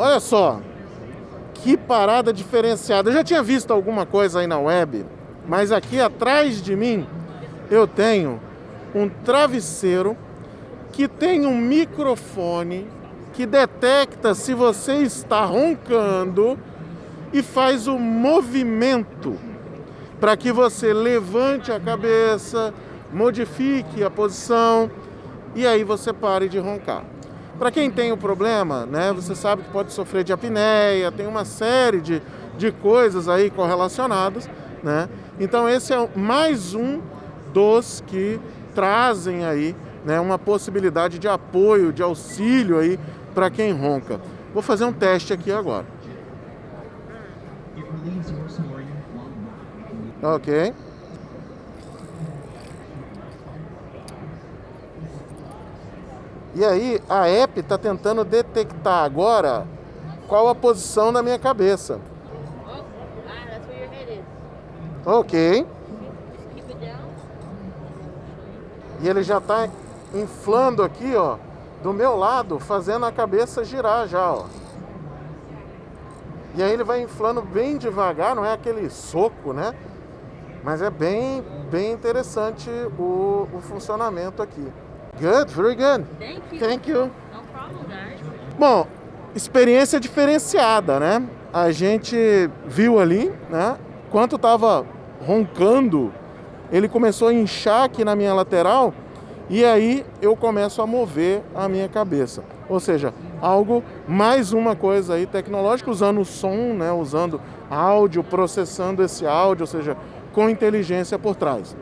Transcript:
Olha só, que parada diferenciada. Eu já tinha visto alguma coisa aí na web, mas aqui atrás de mim eu tenho um travesseiro que tem um microfone que detecta se você está roncando e faz o movimento para que você levante a cabeça, modifique a posição e aí você pare de roncar. Para quem tem o problema, né, você sabe que pode sofrer de apneia, tem uma série de, de coisas aí correlacionadas, né? Então esse é mais um dos que trazem aí né, uma possibilidade de apoio, de auxílio aí para quem ronca. Vou fazer um teste aqui agora. Ok. E aí a app está tentando detectar agora qual a posição da minha cabeça. Ok. E ele já está inflando aqui, ó, do meu lado, fazendo a cabeça girar já, ó. E aí ele vai inflando bem devagar, não é aquele soco, né? Mas é bem, bem interessante o, o funcionamento aqui. Good, very good. Thank you. Thank you. No problem, guys. Bom, experiência diferenciada, né? A gente viu ali, né? Quanto tava roncando, ele começou a inchar aqui na minha lateral e aí eu começo a mover a minha cabeça. Ou seja, algo, mais uma coisa aí tecnológica, usando o som, né? Usando áudio, processando esse áudio, ou seja, com inteligência por trás.